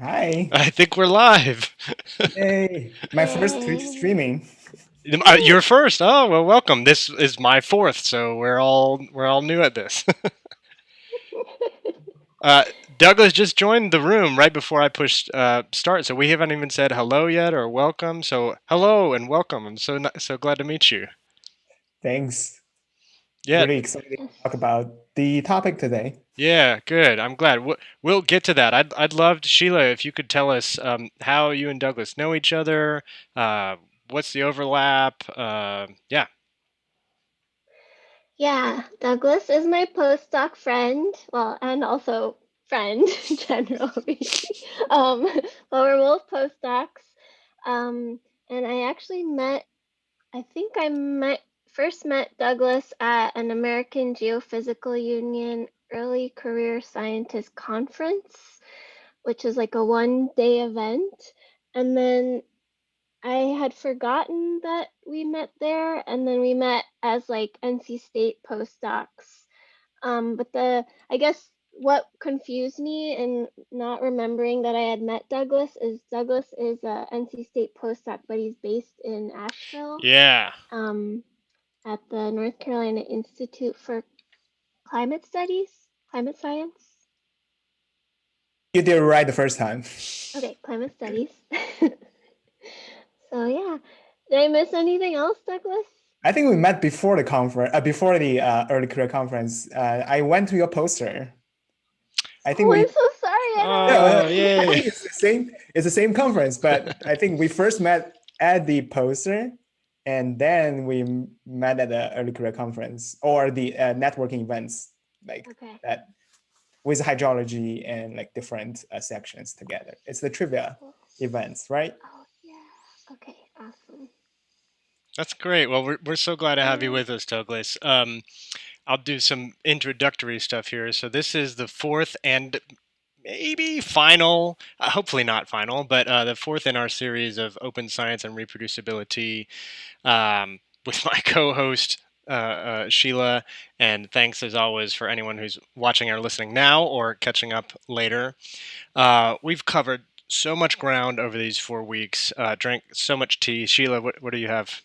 Hi. I think we're live. hey, My first Twitch streaming. Uh, You're first. Oh well, welcome. This is my fourth, so we're all we're all new at this. uh, Douglas just joined the room right before I pushed uh, start, so we haven't even said hello yet or welcome. So hello and welcome. I'm so so glad to meet you. Thanks. Yeah, Really excited to talk about the topic today. Yeah, good. I'm glad. We'll, we'll get to that. I'd I'd love Sheila if you could tell us um, how you and Douglas know each other. Uh, what's the overlap? Uh, yeah. Yeah, Douglas is my postdoc friend, well, and also friend generally. um, but we're both postdocs. Um, and I actually met, I think I met first met Douglas at an American Geophysical Union Early Career Scientist Conference, which is like a one day event. And then I had forgotten that we met there, and then we met as like NC State postdocs. Um, but the I guess what confused me in not remembering that I had met Douglas is Douglas is a NC State postdoc, but he's based in Asheville Yeah. um, at the North Carolina Institute for Climate Studies, Climate Science. You did it right the first time. Okay, climate studies. so yeah, did I miss anything else, Douglas? I think we met before the conference, uh, before the uh, early career conference. Uh, I went to your poster. I think oh, we. I'm so sorry. I Oh, Yeah, know. Think it's the same. It's the same conference, but I think we first met at the poster, and then we met at the early career conference or the uh, networking events, like Okay. that, with hydrology and like different uh, sections together. It's the trivia Cool. events, right? Oh yeah. Okay. Awesome. That's great. Well, we're, we're so glad to have you with us, Douglas. Um, I'll do some introductory stuff here. So, this is the fourth and maybe final, uh, hopefully not final, but uh, the fourth in our series of open science and reproducibility um, with my co host, uh, uh, Sheila. And thanks as always for anyone who's watching or listening now or catching up later. Uh, we've covered so much ground over these four weeks, uh, drank so much tea. Sheila, what, what do you have?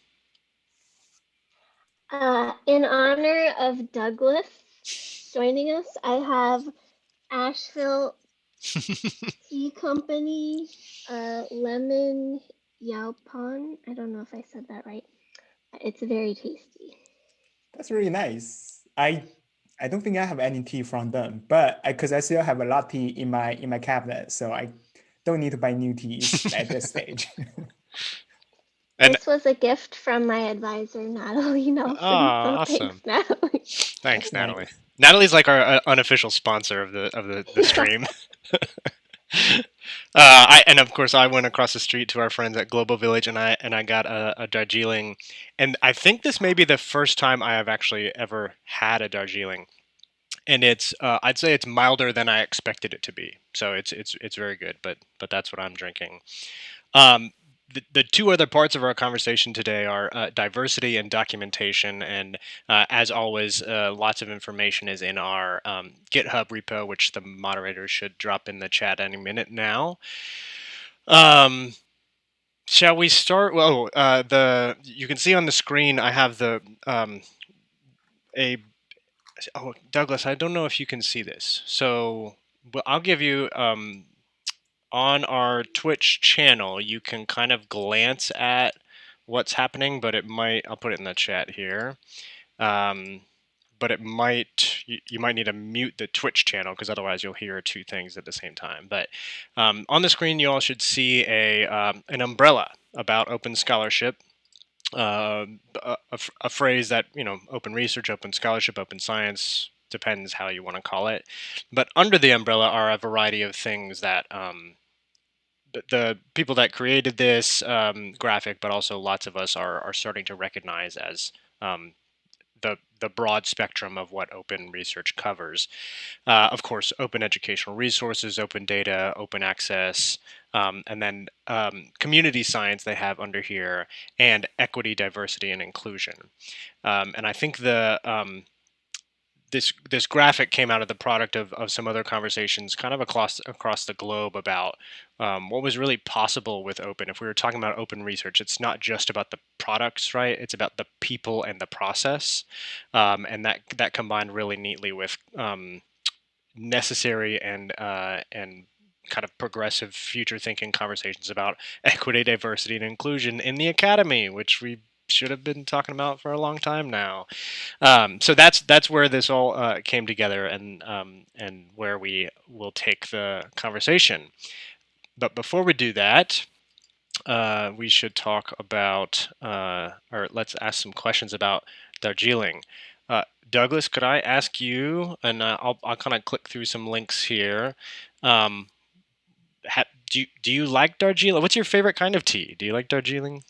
Uh, in honor of Douglas joining us, I have Asheville Tea Company uh, lemon yaupon. I don't know if I said that right. It's very tasty. That's really nice. I I don't think I have any tea from them, but because I, still have a lot of tea in my in my cabinet, so I don't need to buy new teas at this stage. And- this was a gift from my advisor, Natalie Nelson. Aw, so awesome. thanks, Natalie. Thanks, Nice. Natalie's like our uh, unofficial sponsor of the of the, the stream. Uh, I and of course I went across the street to our friends at Global Village and I and I got a, a Darjeeling, and I think this may be the first time I have actually ever had a Darjeeling, and it's uh, I'd say it's milder than I expected it to be. So it's it's it's very good, but but that's what I'm drinking. Um, the, the two other parts of our conversation today are uh, diversity and documentation. And uh, as always, uh, lots of information is in our um, GitHub repo, which the moderator should drop in the chat any minute now. Um, shall we start? Well, uh, the you can see on the screen I have the um, a oh Douglas. I don't know if you can see this, so well, I'll give you um, on our Twitch channel, you can kind of glance at what's happening, but it might, I'll put it in the chat here. Um, but it might, you, you might need to mute the Twitch channel because otherwise you'll hear two things at the same time. But um, on the screen, you all should see a, um, an umbrella about open scholarship. Uh, a, a, phrase that, you know, open research, open scholarship, open science, depends how you want to call it. But under the umbrella are a variety of things that um, the, people that created this um, graphic, but also lots of us are, are starting to recognize as um, the the broad spectrum of what open research covers. Uh, of course, open educational resources, open data, open access, um, and then um, community science they have under here, and equity, diversity, and inclusion. Um, and I think the um, this this graphic came out of the product of, of some other conversations kind of across across the globe about um, what was really possible with open. If we were talking about open research it's not just about the products right? It's about the people and the process. Um, and that that combined really neatly with um, necessary and uh, and kind of progressive future thinking conversations about equity diversity and inclusion in the academy which we should have been talking about for a long time now. Um, so that's that's where this all uh, came together, and um, and where we will take the conversation. But before we do that, uh, we should talk about, uh, or let's ask some questions about Darjeeling. Uh, Douglas, could I ask you, and uh, I'll, I'll kind of click through some links here. Um, do do you like Darjeeling? What's your favorite kind of tea? Do you like Darjeeling?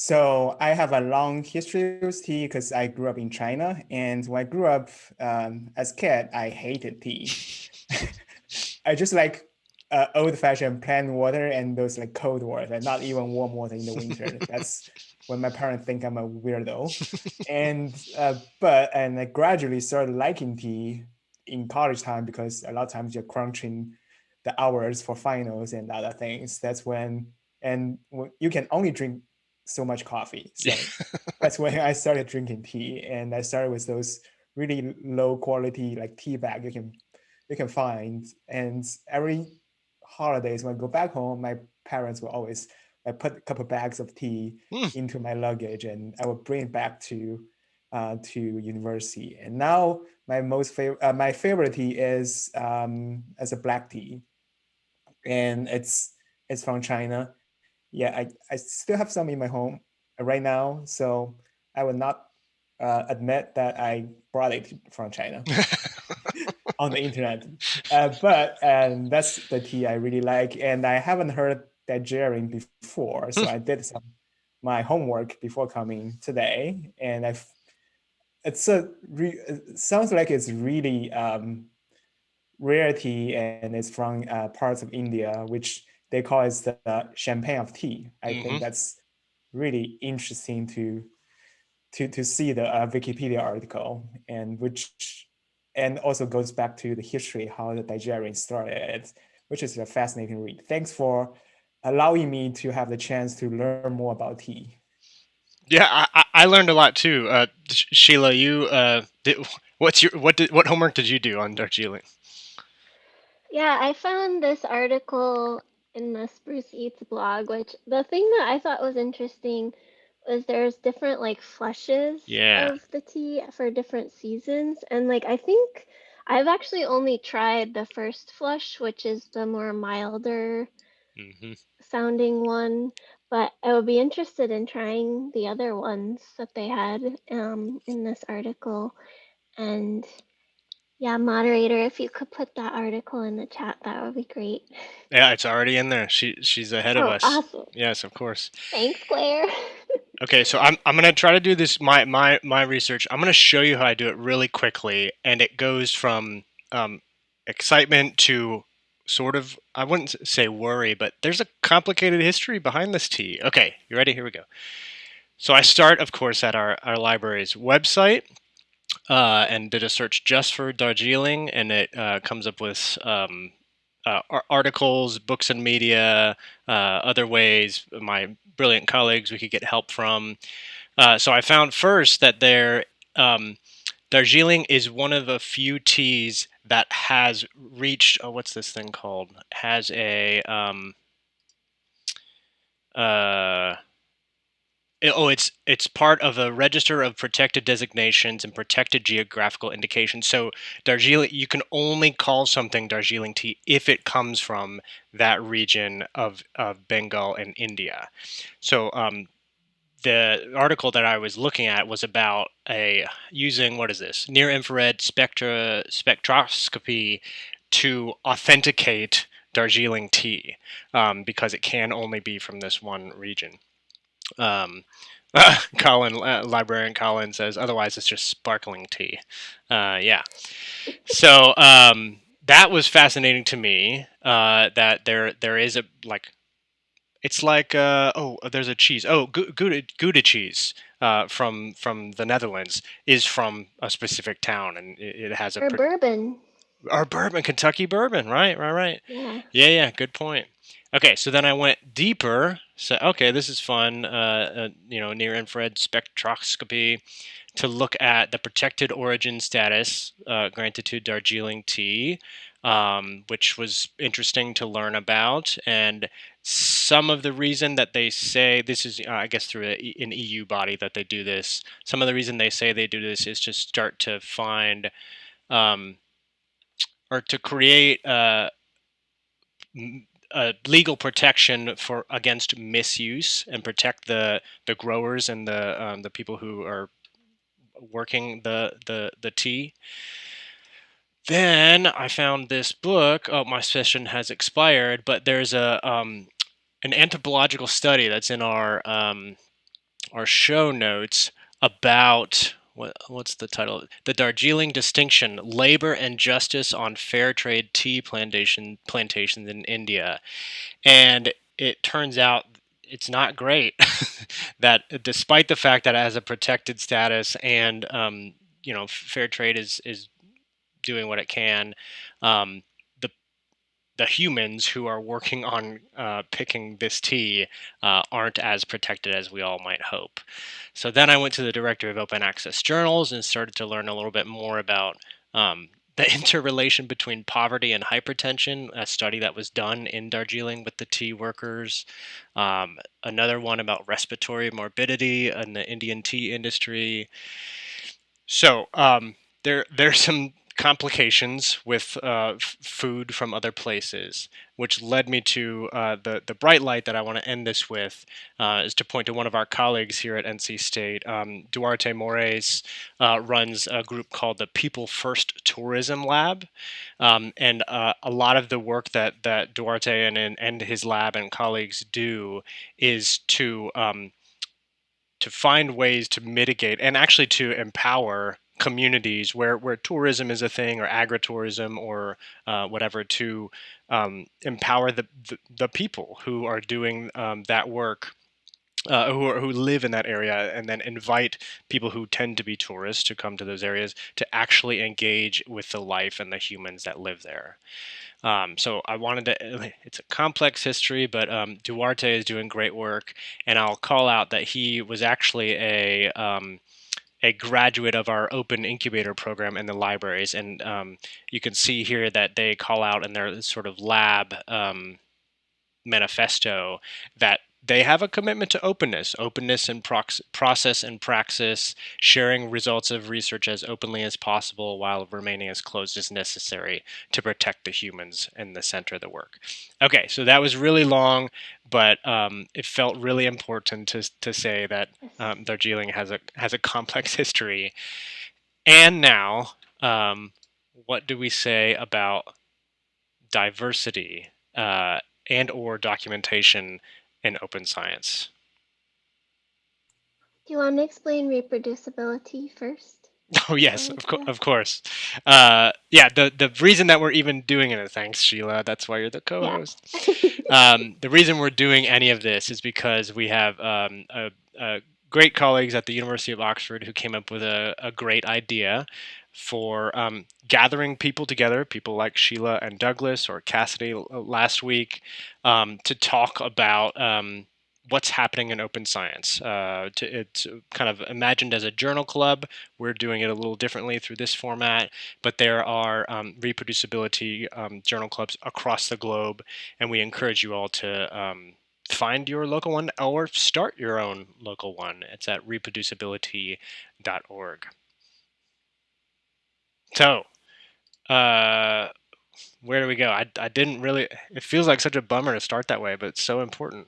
So I have a long history with tea because I grew up in China. And when I grew up um, as a kid, I hated tea. I just like uh, old fashioned plain water and those like cold water, and not even warm water in the winter. That's when my parents think I'm a weirdo. and uh, but and I gradually started liking tea in college time because a lot of times you're crunching the hours for finals and other things. That's when and you can only drink so much coffee. So that's when I started drinking tea, and I started with those really low quality like tea bag you can you can find. And every holidays when I go back home, my parents will always I put a couple bags of tea mm. into my luggage, and I would bring it back to uh, to university. And now my most favorite uh, my favorite tea is um, as a black tea, and it's it's from China yeah, I, I still have some in my home right now. So I will not uh, admit that I brought it from China on the internet. Uh, but that's the tea I really like. And I haven't heard that Darjeeling before. So I did some my homework before coming today. And I've it's a re, it sounds like it's really um, rarity and it's from uh, parts of India, which they call it the champagne of tea. I mm-hmm. think that's really interesting to to to see the uh, Wikipedia article and which and also goes back to the history how the Darjeeling started, which is a fascinating read. Thanks for allowing me to have the chance to learn more about tea. Yeah, I, I learned a lot too. Uh, Sheila, you uh, did, what's your what did what homework did you do on Darjeeling? Yeah, I found this article in the Spruce Eats blog, which the thing that I thought was interesting was there's different like flushes yeah. of the tea for different seasons. And like I think I've actually only tried the first flush, which is the more milder mm-hmm. sounding one. But I would be interested in trying the other ones that they had um, in this article. And yeah, moderator, if you could put that article in the chat, that would be great. Yeah, it's already in there. She she's ahead of Oh, us. awesome. Yes, of course. Thanks, Claire. Okay, so I'm I'm gonna try to do this my my my research. I'm gonna show you how I do it really quickly, and it goes from um, excitement to sort of I wouldn't say worry, but there's a complicated history behind this tea. Okay, you ready? Here we go. So I start, of course, at our our library's website uh, and did a search just for Darjeeling, and it uh, comes up with um, uh, articles, books and media, uh, other ways my brilliant colleagues we could get help from. Uh, so I found first that there, um, Darjeeling is one of the few teas that has reached, oh, what's this thing called? Has a, um, uh, oh, it's it's part of a register of protected designations and protected geographical indications. So Darjeeling, you can only call something Darjeeling tea if it comes from that region of, of Bengal and India. So um, the article that I was looking at was about a using what is this near infrared spectra spectroscopy to authenticate Darjeeling tea um, because it can only be from this one region. Um, uh, Colin, uh, librarian Colin says, otherwise it's just sparkling tea. Uh, yeah. So um, that was fascinating to me. Uh, that there there is a like it's like uh, oh, there's a cheese. Oh, Gouda, Gouda cheese uh, from from the Netherlands is from a specific town, and it, it has a or bourbon. Or bourbon, Kentucky bourbon, right, right, right. Yeah. Yeah, yeah. Good point. Okay, so then I went deeper. So okay, this is fun. Uh, uh, you know, near infrared spectroscopy to look at the protected origin status uh, granted to Darjeeling tea, um, which was interesting to learn about. And some of the reason that they say this is, uh, I guess, through a, an EU body that they do this. Some of the reason they say they do this is to start to find um, or to create uh, a legal protection for against misuse and protect the the growers and the um, the people who are working the the the tea. Then I found this book. Oh, my session has expired, but there's a um, an anthropological study that's in our um, our show notes about what what's the title? The Darjeeling Distinction: Labor and Justice on Fair Trade Tea Plantation Plantations in India, and it turns out it's not great that despite the fact that it has a protected status and um, you know fair trade is is doing what it can um, the humans who are working on uh, picking this tea uh, aren't as protected as we all might hope so then i went to the directory of open access journals and started to learn a little bit more about um, the interrelation between poverty and hypertension, a study that was done in Darjeeling with the tea workers. Um, another one about respiratory morbidity in the Indian tea industry. So um, there, there's some complications with uh, food from other places, which led me to uh, the the bright light that I want to end this with uh, is to point to one of our colleagues here at NC State. Um, Duarte Morais uh, runs a group called the People First Tourism Lab, um, and uh, a lot of the work that that Duarte and and his lab and colleagues do is to um, to find ways to mitigate and actually to empower communities where, where tourism is a thing or agritourism or uh, whatever to um, empower the, the, the, people who are doing um, that work uh, who, are, who live in that area and then invite people who tend to be tourists to come to those areas to actually engage with the life and the humans that live there. Um, so I wanted to, it's a complex history, but um, Duarte is doing great work. And I'll call out that he was actually a, um, a graduate of our open incubator program in the libraries. And um, you can see here that they call out in their sort of lab um, manifesto that they have a commitment to openness, openness in process and praxis, sharing results of research as openly as possible while remaining as closed as necessary to protect the humans in the center of the work. Okay, so that was really long, but um, it felt really important to, to say that um, Darjeeling has a, has a complex history. And now, um, what do we say about diversity uh, and or documentation in open science. Do you want to explain reproducibility first? Oh yes, of, co- of course. Uh, yeah, the the reason that we're even doing it, thanks Sheila. That's why you're the co-host. Yeah. um, the reason we're doing any of this is because we have um, a, a great colleagues at the University of Oxford who came up with a, a great idea for um, gathering people together, people like Sheila and Douglas or Cassidy last week, um, to talk about um, what's happening in open science. Uh, to, it's kind of imagined as a journal club. We're doing it a little differently through this format, but there are um, ReproducibiliTea um, journal clubs across the globe, and we encourage you all to um, find your local one or start your own local one. It's at reproducibilitea.org. So, uh, where do we go? I, I didn't really, it feels like such a bummer to start that way, but it's so important.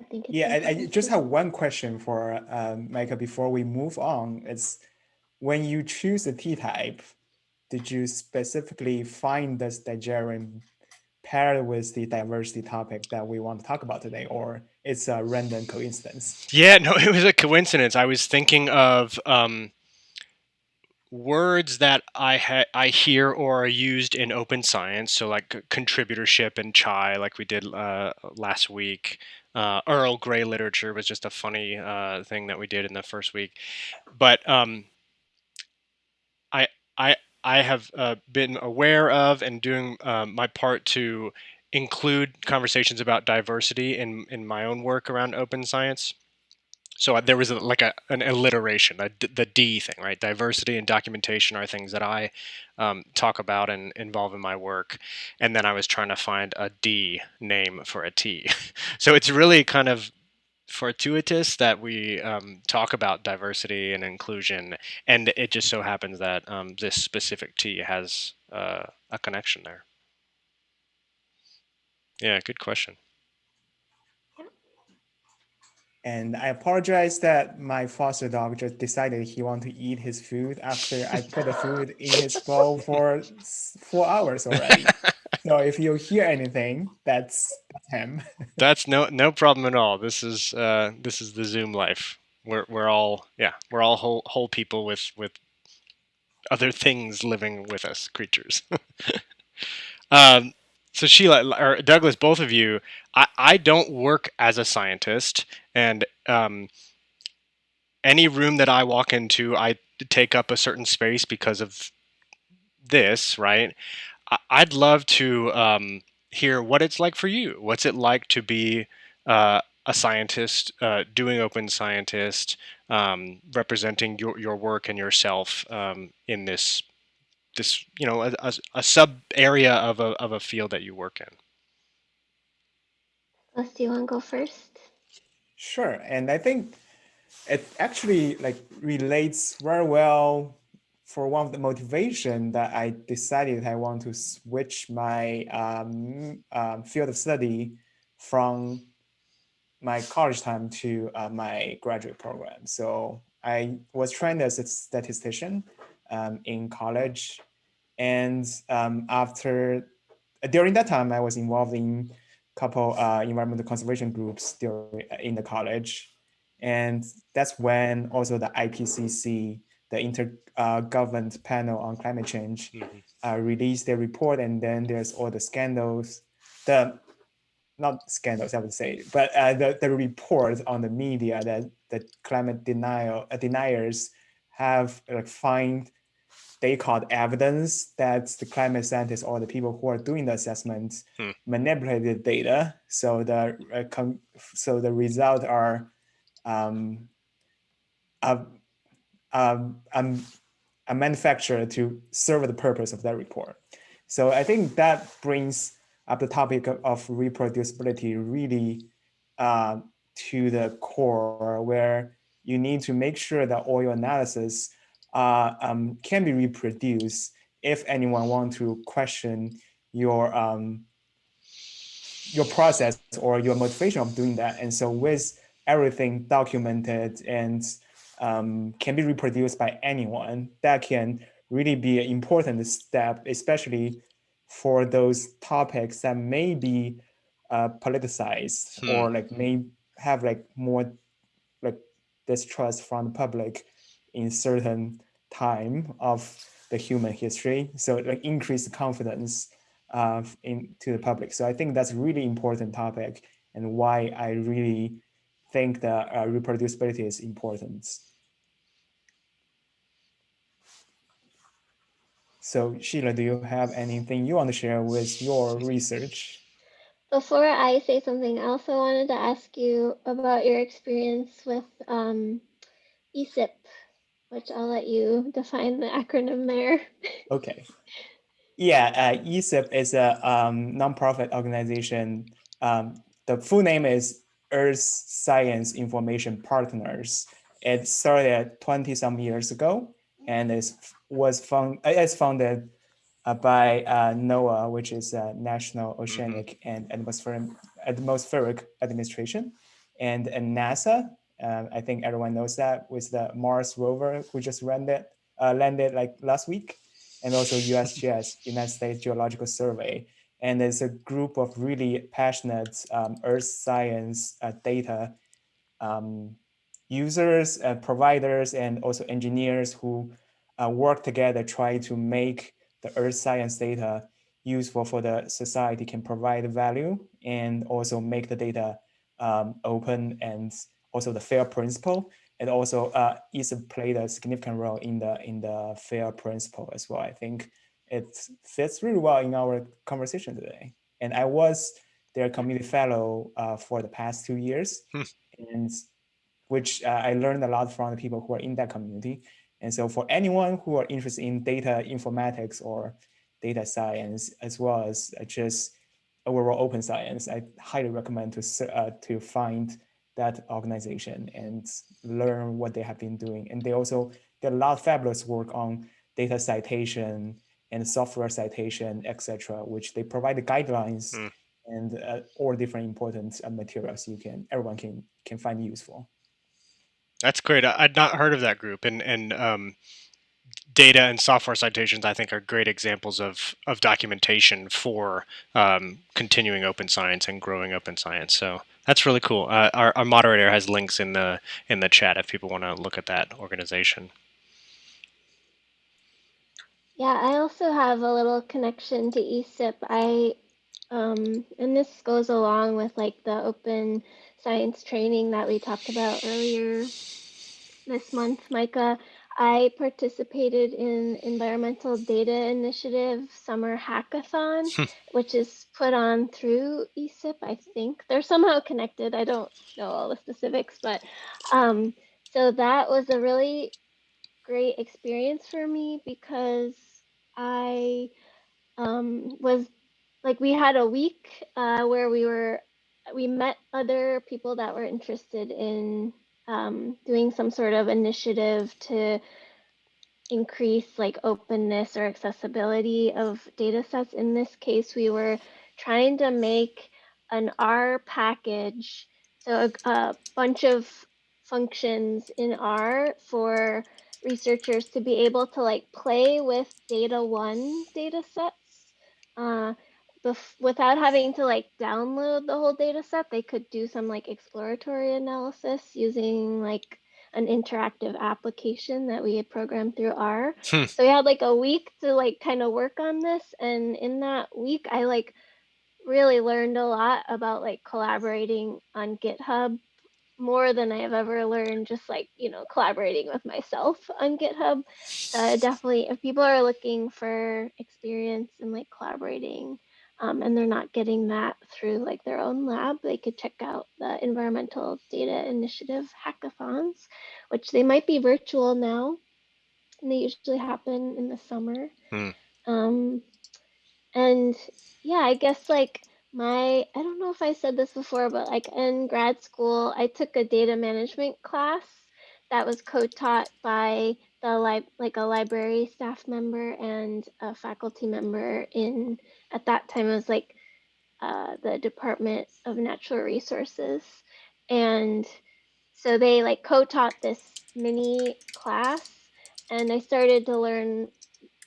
I yeah, I, I, just have one question for um, Micah before we move on. It's when you choose the tea type, did you specifically find this Darjeeling paired with the diversity topic that we want to talk about today, or it's a random coincidence? Yeah, no, it was a coincidence. I was thinking of um, words that I I hear or are used in open science, so like contributorship and chai, like we did uh, last week. Uh, Earl Grey literature was just a funny uh, thing that we did in the first week, but um, I I I have uh, been aware of and doing um, my part to include conversations about diversity in in my own work around open science. So uh, there was a, like a, an alliteration, a, the D thing, right? Diversity and documentation are things that I um, talk about and involve in my work. And then I was trying to find a D name for a T. so it's really kind of fortuitous that we um, talk about diversity and inclusion, and it just so happens that um, this specific tea has uh, a connection there. Yeah, good question. And I apologize that my foster dog just decided he wanted to eat his food after I put the food in his bowl for four hours already. so if you hear anything, that's, that's him. that's no no problem at all. This is uh, this is the Zoom life. We're we're all yeah we're all whole whole people with with other things living with us, creatures. um, so Sheila or Douglas, both of you, I, I don't work as a scientist, and um, any room that I walk into, I take up a certain space because of this, right? I, would love to um, hear what it's like for you. What's it like to be uh, a scientist, uh, doing open scientist, um, representing your, your work and yourself um, in this this you know a, a, a, sub area of a, of a field that you work in Les, do you want to go first sure and i think it actually like relates very well for one of the motivation that i decided i want to switch my um, um, field of study from my college time to uh, my graduate program so i was trained as a statistician um, in college. And um, after, during that time, I was involved in a couple uh, environmental conservation groups during, in the college. And that's when also the IPCC, the Intergovernment uh, Panel on Climate Change, mm -hmm. uh, released their report. And then there's all the scandals, the not scandals, I would say, but uh, the, the report on the media that the climate denial uh, deniers have like find they called evidence that the climate scientists or the people who are doing the assessments hmm. manipulated data. So the uh, so the results are um, a, a, manufacturer to serve the purpose of that report. So I think that brings up the topic of, reproducibility really uh, to the core where you need to make sure that all your analysis uh, um, can be reproduced if anyone want to question your um, your process or your motivation of doing that. And so with everything documented and um, can be reproduced by anyone, that can really be an important step, especially for those topics that may be uh, politicized hmm. or like may have like more like distrust from the public in certain time of the human history. So like increase the confidence uh, in to the public. So I think that's a really important topic and why I really think that uh, reproducibility is important. So Sheila, do you have anything you want to share with your research? Before I say something, I also wanted to ask you about your experience with um, ESIP which I'll let you define the acronym there. okay. Yeah, uh, ESIP is a um, nonprofit organization. Um, the full name is Earth Science Information Partners. It started 20 some years ago and it was found, it's founded uh, by uh, NOAA, which is uh, National Oceanic mm -hmm. and Atmospheric, Atmospheric Administration, and, and NASA, um, I think everyone knows that with the Mars rover who just landed, uh, landed like last week, and also USGS, United States Geological Survey. And there's a group of really passionate um, earth science uh, data um, users, uh, providers, and also engineers who uh, work together, try to make the earth science data useful for the society can provide value and also make the data um, open and also the FAIR principle. And also uh, ESIP played a significant role in the in the FAIR principle as well. I think it fits really well in our conversation today. And I was their community fellow uh, for the past two years, hmm. and which uh, I learned a lot from the people who are in that community. And so for anyone who are interested in data informatics or data science, as well as just overall open science, I highly recommend to, uh, to find that organization and learn what they have been doing. And they also did a lot of fabulous work on data citation and software citation, etc., which they provide the guidelines mm. and uh, all different important uh, materials you can everyone can can find useful. That's great. I, would not heard of that group, and and um, data and software citations, I think, are great examples of of documentation for um, continuing open science and growing open science. So that's really cool. Uh, our, our moderator has links in the in the chat if people want to look at that organization. Yeah, I also have a little connection to ESIP. I um, and this goes along with like the open science training that we talked about earlier this month, Micah. I participated in Environmental Data Initiative Summer Hackathon, hmm. which is put on through ESIP, I think. They're somehow connected. I don't know all the specifics, but um, so that was a really great experience for me because I um, was like, we had a week uh, where we were, we met other people that were interested in um, doing some sort of initiative to increase like openness or accessibility of data sets. In this case, we were trying to make an R package, so a, a bunch of functions in R for researchers to be able to like play with DataONE data sets. Uh, without having to like download the whole data set, they could do some like exploratory analysis using like an interactive application that we had programmed through R. Hmm. So we had like a week to like kind of work on this. And in that week, I like really learned a lot about like collaborating on GitHub more than I have ever learned just like, you know, collaborating with myself on GitHub. Uh, definitely, if people are looking for experience in like collaborating um, and they're not getting that through like their own lab, they could check out the Environmental Data Initiative hackathons, which they might be virtual now. And they usually happen in the summer. Hmm. Um, and yeah, I guess like my, I don't know if I said this before, but like in grad school, I took a data management class that was co-taught by the li- like a library staff member and a faculty member in at that time it was like uh, the Department of Natural Resources, and so they like co-taught this mini class, and I started to learn,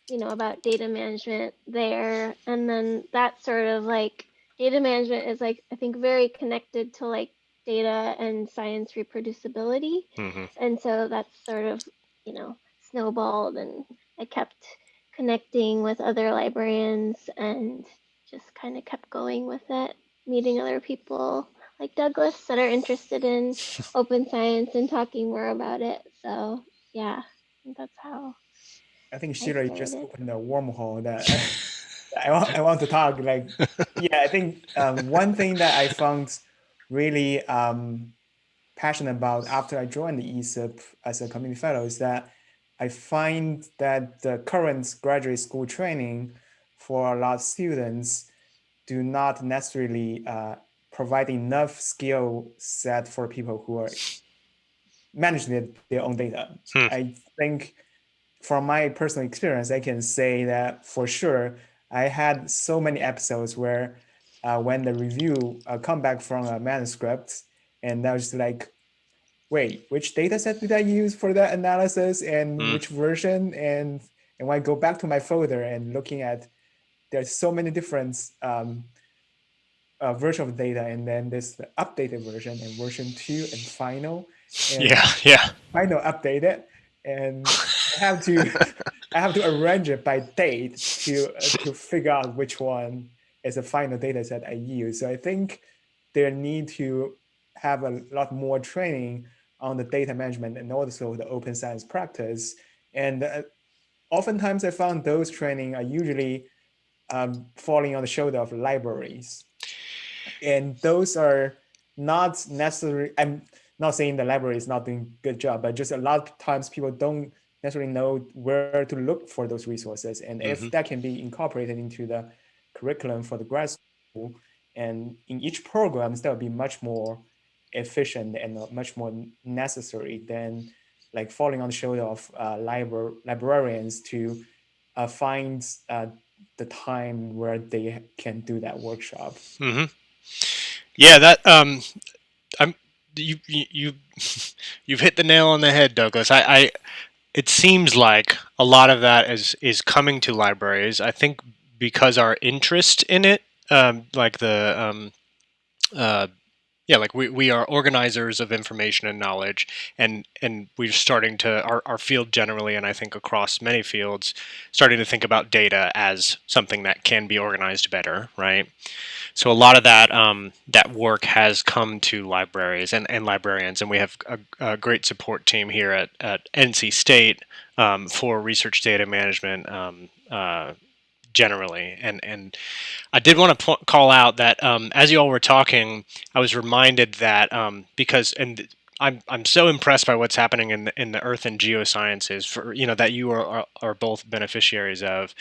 you know, about data management there, and then that sort of like data management is like I think very connected to like data and science reproducibility, mm-hmm. and so that's sort of you know snowballed, and I kept connecting with other librarians and just kind of kept going with it, meeting other people like Douglas that are interested in open science and talking more about it. So yeah, that's how. I think Sheila just opened a wormhole that I, want, I want to talk. Like, yeah, I think um, one thing that I found really um, passionate about after I joined the ESIP as a community fellow is that I find that the current graduate school training for a lot of students do not necessarily uh, provide enough skill set for people who are managing their own data. Hmm. I think from my personal experience, I can say that for sure, I had so many episodes where uh, when the review uh, come back from a manuscript and I was like, wait, which data set did I use for that analysis and mm. which version? And, and when I go back to my folder and looking at, there's so many different um, uh, version of data and then there's the updated version and version two and final. And yeah, yeah. Final updated. And I have to I have to arrange it by date to uh, to figure out which one is the final data set I use. So I think there need to have a lot more training on the data management and also the open science practice. And uh, oftentimes I found those training are usually um, falling on the shoulder of libraries. And those are not necessarily, I'm not saying the library is not doing a good job, but just a lot of times people don't necessarily know where to look for those resources. And mm -hmm. if mm-hmm. that can be incorporated into the curriculum for the grad school, and in each program, that would be much more efficient and much more necessary than like falling on the shoulder of uh, libra librarians to uh, find uh, the time where they can do that workshop. Mm -hmm. Yeah, that um, I'm you you you've hit the nail on the head, Douglas. I, I it seems like a lot of that is is coming to libraries. I think because our interest in it, um, like the um, uh, yeah, like we, we are organizers of information and knowledge, and and we're starting to our, our field generally, and I think across many fields, starting to think about data as something that can be organized better, right? So a lot of that um, that work has come to libraries and, and librarians, and we have a, a great support team here at, at NC State um, for research data management um, uh, generally. And and I did want to call out that um, as you all were talking, I was reminded that um, because and I'm I'm so impressed by what's happening in the in the Earth and geosciences for you know that you are are, are both beneficiaries of.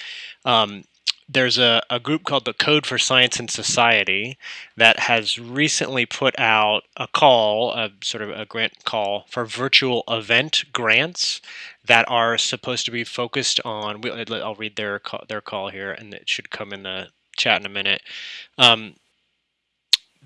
Um, there's a, a group called the Code for Science and Society that has recently put out a call, a sort of a grant call for virtual event grants that are supposed to be focused on. I'll read their call, their call here, and it should come in the chat in a minute. Um,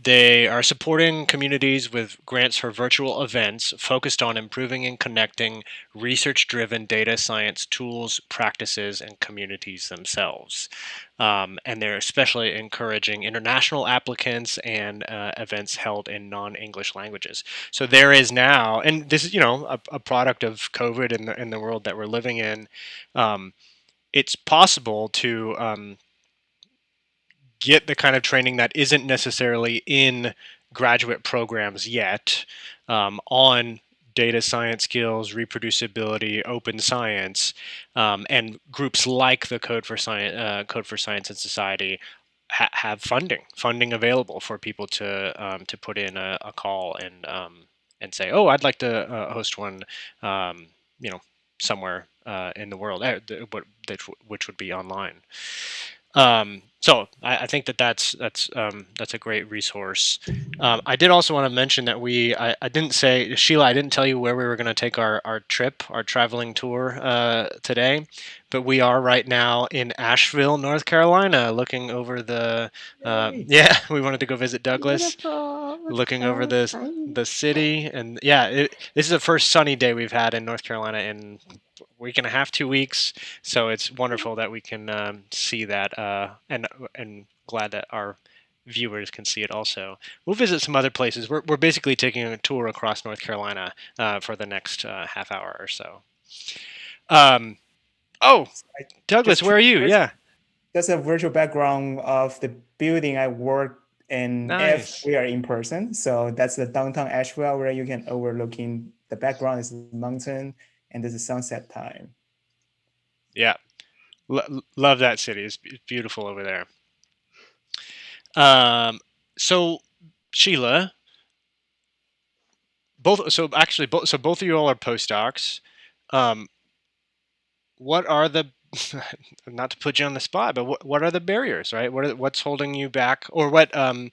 they are supporting communities with grants for virtual events focused on improving and connecting research-driven data science tools, practices, and communities themselves. Um, and they're especially encouraging international applicants and uh, events held in non-English languages. So there is now, and this is, you know, a, a product of COVID in the, in the world that we're living in, um, it's possible to um, get the kind of training that isn't necessarily in graduate programs yet um, on data science skills, reproducibility, open science, um, and groups like the Code for Science, uh, Code for Science and Society ha have funding, funding available for people to um, to put in a, a call and um, and say, oh, I'd like to uh, host one, um, you know, somewhere uh, in the world, uh, which would be online. Um, so I, I, think that that's that's um, that's a great resource. Um, I did also want to mention that we I, I, didn't say Sheila I didn't tell you where we were going to take our our trip our traveling tour uh, today, but we are right now in Asheville, North Carolina, looking over the uh, yeah we wanted to go visit Douglas, Beautiful. looking over the the city and yeah it, this is the first sunny day we've had in North Carolina in week and a half, two weeks. So it's wonderful that we can um, see that, uh, and and glad that our viewers can see it also. We'll visit some other places. We're we're basically taking a tour across North Carolina uh, for the next uh, half hour or so. Um, oh, Douglas, where are you? Yeah, that's a virtual background of the building I work in nice. if we are in person. So that's the downtown Asheville where you can overlooking the background is mountain and there's a sunset time. Yeah, L love that city. It's beautiful over there. Um, so Sheila, both. So actually, both. So both of you all are postdocs. Um, what are the not to put you on the spot, but what, what are the barriers, right? What are, what's holding you back, or what um,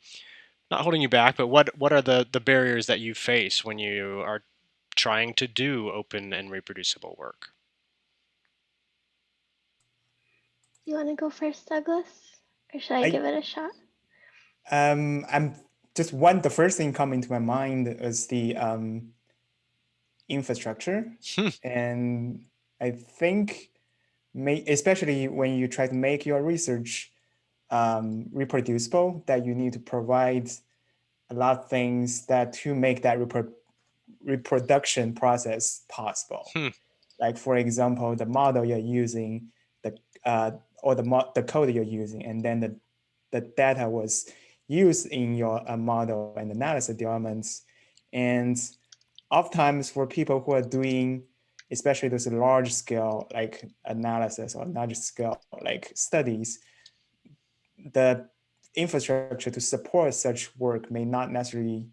not holding you back, but what what are the the barriers that you face when you are trying to do open and reproducible work. You want to go first, Douglas? Or should I, I give it a shot? Um, I'm just one, the first thing coming to my mind is the um, infrastructure. Hmm. and I think, may, especially when you try to make your research um, reproducible, that you need to provide a lot of things that to make that repro reproduction process possible. Hmm. like for example, the model you're using, the uh, or the the code you're using, and then the the data was used in your uh, model and analysis developments. And oftentimes for people who are doing, especially those large scale like analysis or large scale like studies, the infrastructure to support such work may not necessarily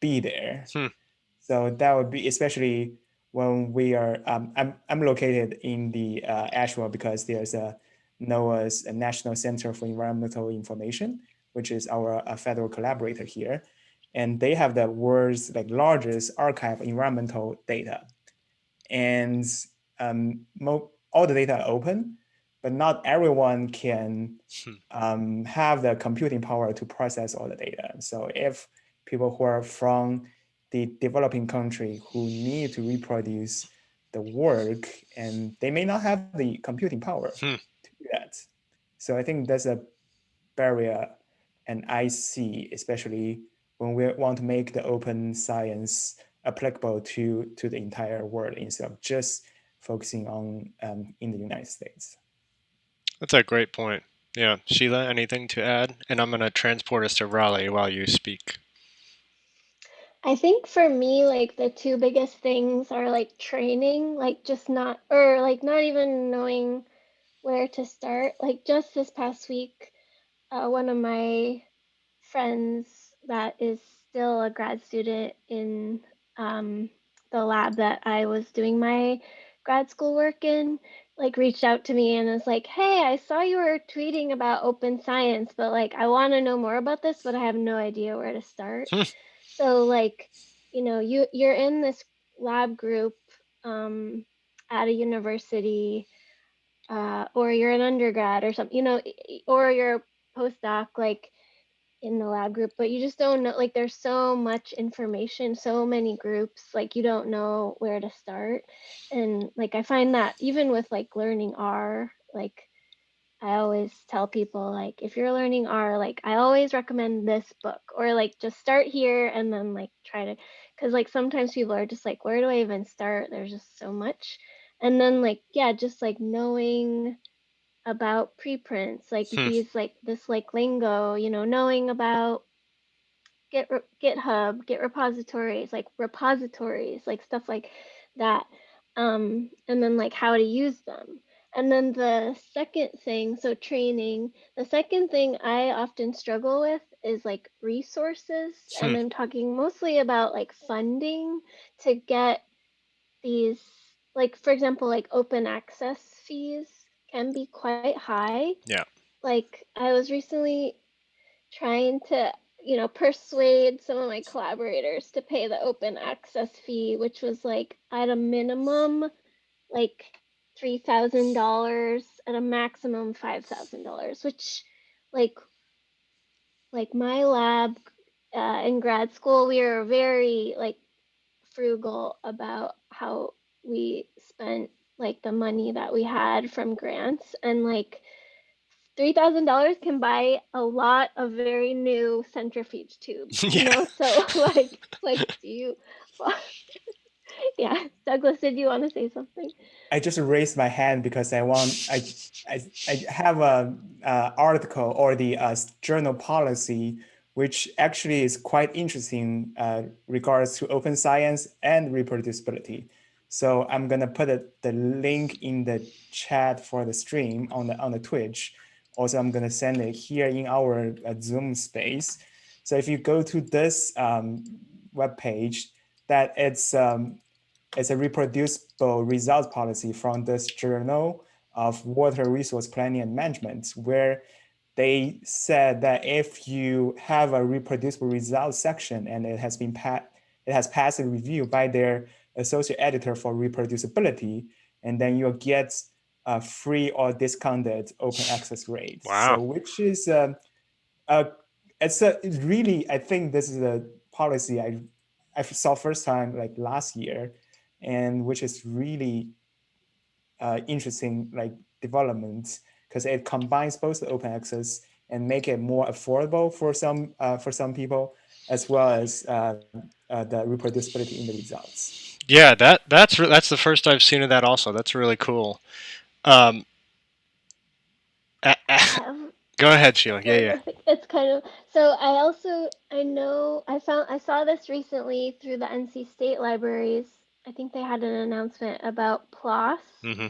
be there. Hmm. So that would be especially when we are, um, I'm, I'm located in the uh, Asheville because there's a NOAA's National Center for Environmental Information, which is our uh, federal collaborator here. And they have the world's like largest archive of environmental data. And um, all the data are open, but not everyone can hmm. um, have the computing power to process all the data. So if people who are from the developing country who need to reproduce the work and they may not have the computing power hmm. to do that. So I think that's a barrier and I see, especially when we want to make the open science applicable to, to the entire world instead of just focusing on um, in the United States. That's a great point. Yeah. Sheila, anything to add? And I'm going to transport us to Raleigh while you speak. I think for me, like the two biggest things are like training, like just not, or like not even knowing where to start. Like just this past week, uh, one of my friends that is still a grad student in um, the lab that I was doing my grad school work in, like reached out to me and was like, "Hey, I saw you were tweeting about open science, but like I want to know more about this, but I have no idea where to start." So like, you know, you you're in this lab group um, at a university, uh, or you're an undergrad or something, you know, or you're a postdoc, like in the lab group, but you just don't know. Like, there's so much information, so many groups, like you don't know where to start. And like, I find that even with like learning R, like I always tell people like if you're learning R, like I always recommend this book or like just start here and then like try to because like sometimes people are just like where do I even start? There's just so much. And then like yeah, just like knowing about preprints, like hmm. these like this like lingo, you know, knowing about Git GitHub, Git repositories, like repositories, like stuff like that. Um, and then like how to use them and then the second thing, so training, the second thing I often struggle with is like resources. Hmm. And I'm talking mostly about like funding to get these, like, for example, like open access fees can be quite high. Yeah. Like, I was recently trying to, you know, persuade some of my collaborators to pay the open access fee, which was like at a minimum, like $3,000 at a maximum $5,000, which like like my lab uh, in grad school, we were very like frugal about how we spent like the money that we had from grants and like $3,000 can buy a lot of very new centrifuge tubes, yeah. you know? So like, like, do you, yeah, Douglas, did you want to say something? I just raised my hand because I want I I, I have a, article or the uh, journal policy which actually is quite interesting uh, regards to open science and reproducibility. So I'm gonna put it, the link in the chat for the stream on the on the Twitch. Also, I'm gonna send it here in our uh, Zoom space. So if you go to this um, web page, that it's um, it's a reproducible results policy from this journal of water resource planning and management, where they said that if you have a reproducible results section and it has been pat, it has passed a review by their associate editor for reproducibility, and then you'll get a free or discounted open access rate. Wow. So which is uh, a, it's a really, I think this is a policy I, I saw first time like last year and which is really uh, interesting like development because it combines both the open access and make it more affordable for some uh, for some people as well as uh, uh, the reproducibility in the results. Yeah, that that's that's the first I've seen of that. Also, that's really cool. Um, a- a- Um, go ahead, Sheila. Yeah, yeah. It's kind of so. I also I know I found I saw this recently through the NC State libraries. I think they had an announcement about PLOS hmm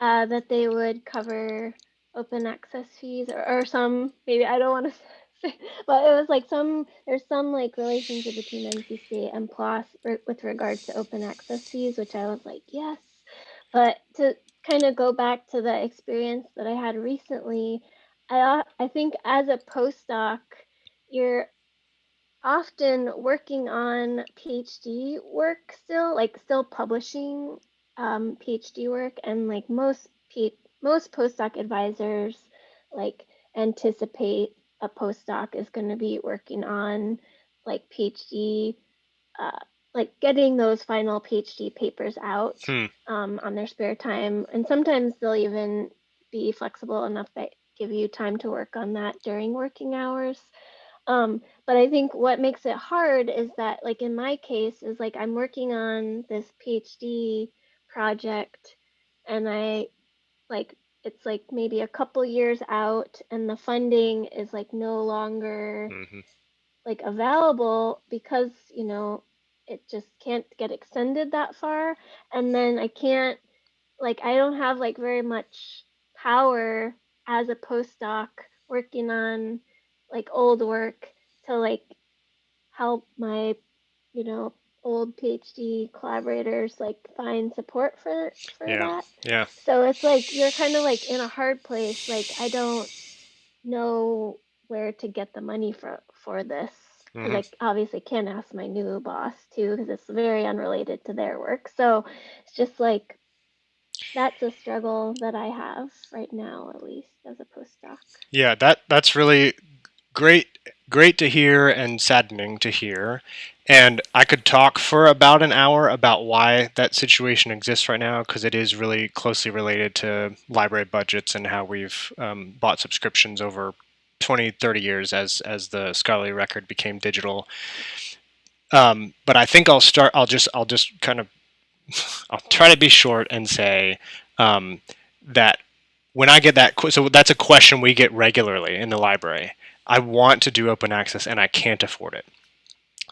uh, that they would cover open access fees or, or some maybe I don't want to say, but it was like some there's some like relationship between NCC and PLOS re- with regards to open access fees, which I was like yes. But to kind of go back to the experience that I had recently, I I think as a postdoc, you're often working on PhD work still, like still publishing um, PhD work, and like most P- most postdoc advisors, like anticipate a postdoc is going to be working on like PhD, uh, like getting those final PhD papers out Hmm. um, on their spare time, and sometimes they'll even be flexible enough that give you time to work on that during working hours. Um, but I think what makes it hard is that, like in my case, is like I'm working on this PhD project, and I like it's like maybe a couple years out, and the funding is like no longer hmm like available because you know it just can't get extended that far, and then I can't like I don't have like very much power as a postdoc working on like old work to like help my you know old PhD collaborators like find support for for Yeah. that. Yeah. So it's like you're kind of like in a hard place. Like I don't know where to get the money for for this. 'Cause Mhm. I obviously can't ask my new boss too because it's very unrelated to their work. So it's just like that's a struggle that I have right now, at least as a postdoc. Yeah, that that's really great great to hear and saddening to hear. And I could talk for about an hour about why that situation exists right now because it is really closely related to library budgets and how we've um, bought subscriptions over 20, 30 years as as the scholarly record became digital. Um, but I think I'll start. I'll just I'll just kind of I'll try to be short and say um, that when I get that, so that's a question we get regularly in the library. I want to do open access and I can't afford it.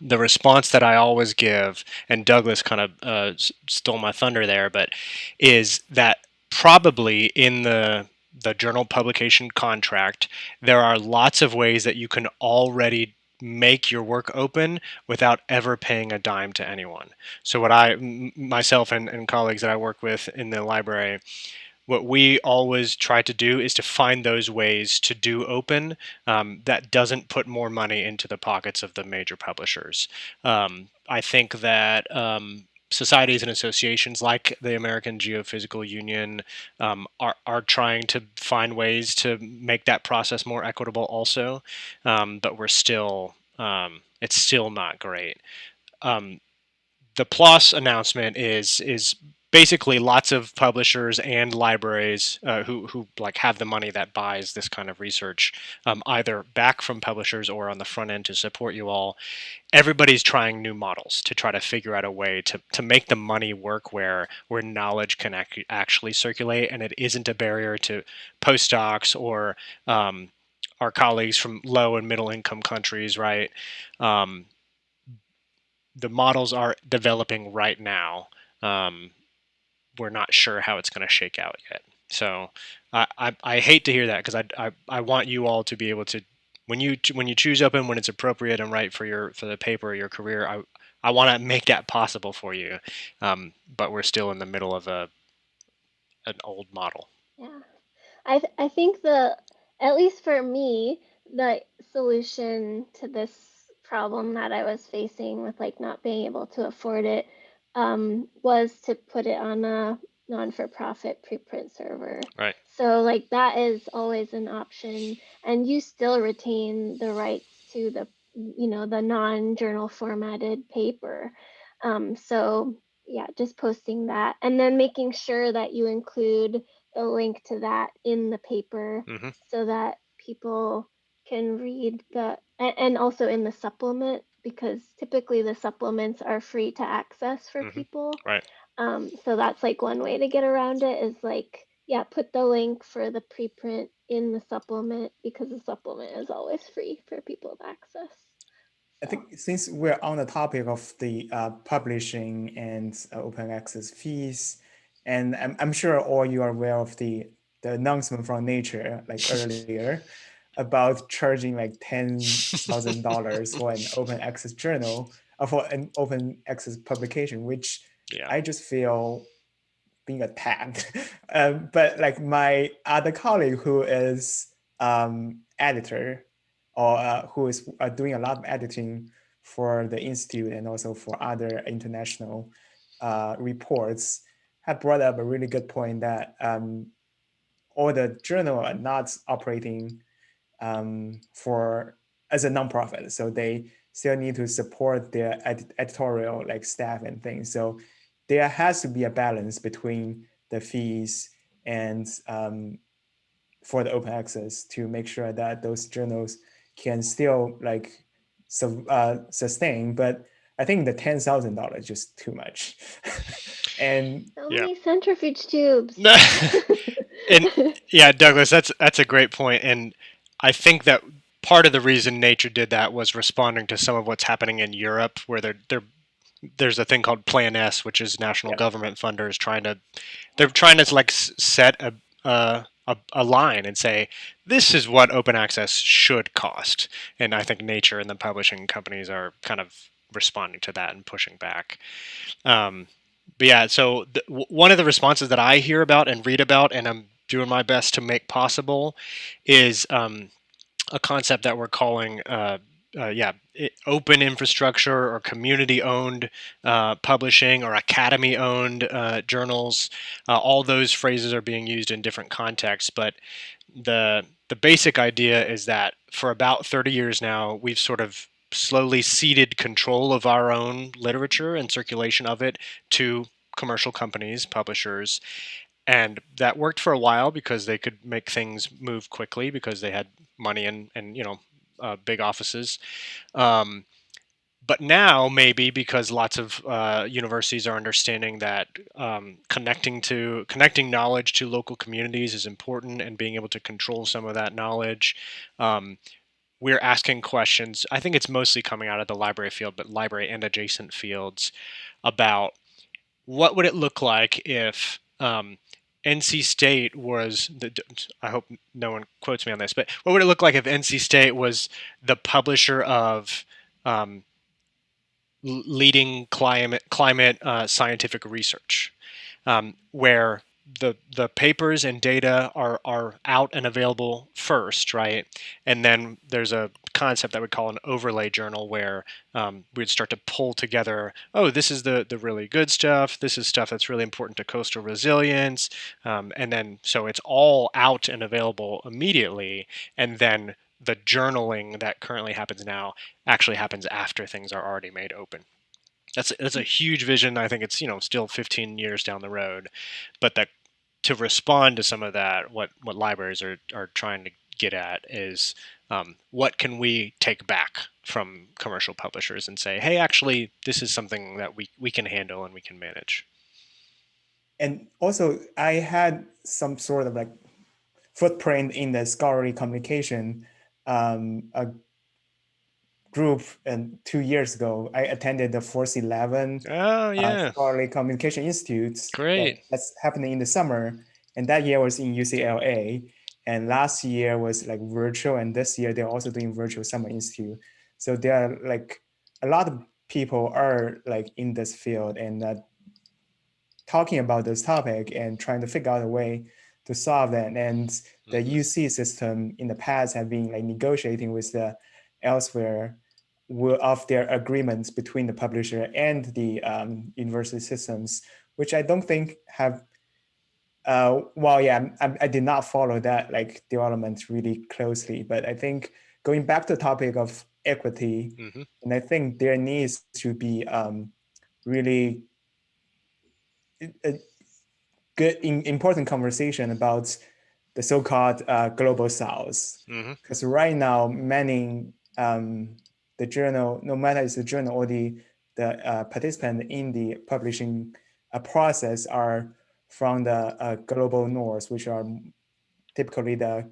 The response that I always give, and Douglas kind of uh, stole my thunder there, but is that probably in the the journal publication contract, there are lots of ways that you can already make your work open without ever paying a dime to anyone. So what I, myself and, and colleagues that I work with in the library, what we always try to do is to find those ways to do open um, that doesn't put more money into the pockets of the major publishers. Um, I think that um, societies and associations like the American Geophysical Union um, are, are trying to find ways to make that process more equitable also, um, but we're still, um, it's still not great. Um, the PLOS announcement is is basically lots of publishers and libraries uh, who who like have the money that buys this kind of research um, either back from publishers or on the front end to support you all. Everybody's trying new models to try to figure out a way to, to make the money work where where knowledge can ac- actually circulate and it isn't a barrier to postdocs or um, our colleagues from low and middle income countries, right? Um, the models are developing right now. Um, we're not sure how it's going to shake out yet. So I, I, I hate to hear that because I, I, I want you all to be able to when you when you choose open when it's appropriate and right for your for the paper or your career. I I want to make that possible for you, um, but we're still in the middle of a an old model. Yeah. I th- I think the at least for me, the solution to this problem that I was facing with like not being able to afford it um, was to put it on a non-for-profit preprint server. Right. So like that is always an option, and you still retain the rights to the you know the non-journal formatted paper. Um, so yeah, just posting that, and then making sure that you include the link to that in the paper Mhm. so that people can read the and also in the supplement because typically the supplements are free to access for Mhm. people. Right. Um, so that's like one way to get around it is like, yeah, put the link for the preprint in the supplement because the supplement is always free for people to access. I think since we're on the topic of the uh, publishing and uh, open access fees, and I'm, I'm sure all you are aware of the, the announcement from Nature like earlier about charging like ten thousand dollars for an open access journal or for an open access publication, which Yeah. I just feel being attacked. um, but like my other colleague who is um, editor or uh, who is uh, doing a lot of editing for the institute and also for other international uh, reports had brought up a really good point that um, all the journal are not operating um, for as a nonprofit, so they still need to support their ed editorial like staff and things. So there has to be a balance between the fees and um, for the open access to make sure that those journals can still like su uh, sustain. But I think the ten thousand dollars just too much. and So Yeah. many centrifuge tubes. And yeah, Douglas, that's that's a great point, and I think that part of the reason nature did that was responding to some of what's happening in Europe, where they're they're there's a thing called Plan S, which is national Yeah. government funders trying to they're trying to like set a, a a a line and say this is what open access should cost, and I think nature and the publishing companies are kind of responding to that and pushing back. Um, but yeah, so the, one of the responses that I hear about and read about, and I'm doing my best to make possible, is um, a concept that we're calling, uh, uh, yeah, i open infrastructure or community-owned uh, publishing or academy-owned uh, journals. Uh, all those phrases are being used in different contexts, but the the basic idea is that for about 30 years now, we've sort of slowly ceded control of our own literature and circulation of it to commercial companies, publishers, and that worked for a while because they could make things move quickly because they had money and and you know uh, big offices. Um, but now maybe because lots of uh, universities are understanding that um, connecting to connecting knowledge to local communities is important and being able to control some of that knowledge um, we're asking questions i think it's mostly coming out of the library field but library and adjacent fields about what would it look like if um, NC State was the I hope no one quotes me on this, but what would it look like if NC State was the publisher of um, leading climate climate uh, scientific research, um, where the the papers and data are are out and available first, right? And then there's a concept that we call an overlay journal where um, we'd start to pull together. Oh, this is the the really good stuff. This is stuff that's really important to coastal resilience, um, and then so it's all out and available immediately, and then the journaling that currently happens now actually happens after things are already made open. That's that's a huge vision. I think it's you know still 15 years down the road, but that to respond to some of that, what what libraries are are trying to get at is um, what can we take back from commercial publishers and say, hey, actually, this is something that we we can handle and we can manage. and also I had some sort of like footprint in the scholarly communication um, a group and two years ago. I attended the Force 11 Oh uh, yeah, Scholarly Communication Institute. that- Great. That's happening in the summer. And that year was in UCLA. And last year was like virtual. And this year they're also doing virtual summer institute. So there are like a lot of people are like in this field and uh, talking about this topic and trying to figure out a way to solve that. And the Mhm. UC system in the past have been like negotiating with the Elsevier of their agreements between the publisher and the um, university systems, which I don't think have. Uh, well, yeah, I'm- I'm- did not follow that like development really closely, but I think going back to the topic of equity, Mhm. and I think there needs to be um, really a good, in, important conversation about the so-called uh, global south because right now many um, the journal, no matter it's the journal or the, the uh, participant in the publishing uh, process are from the uh, global north, which are typically the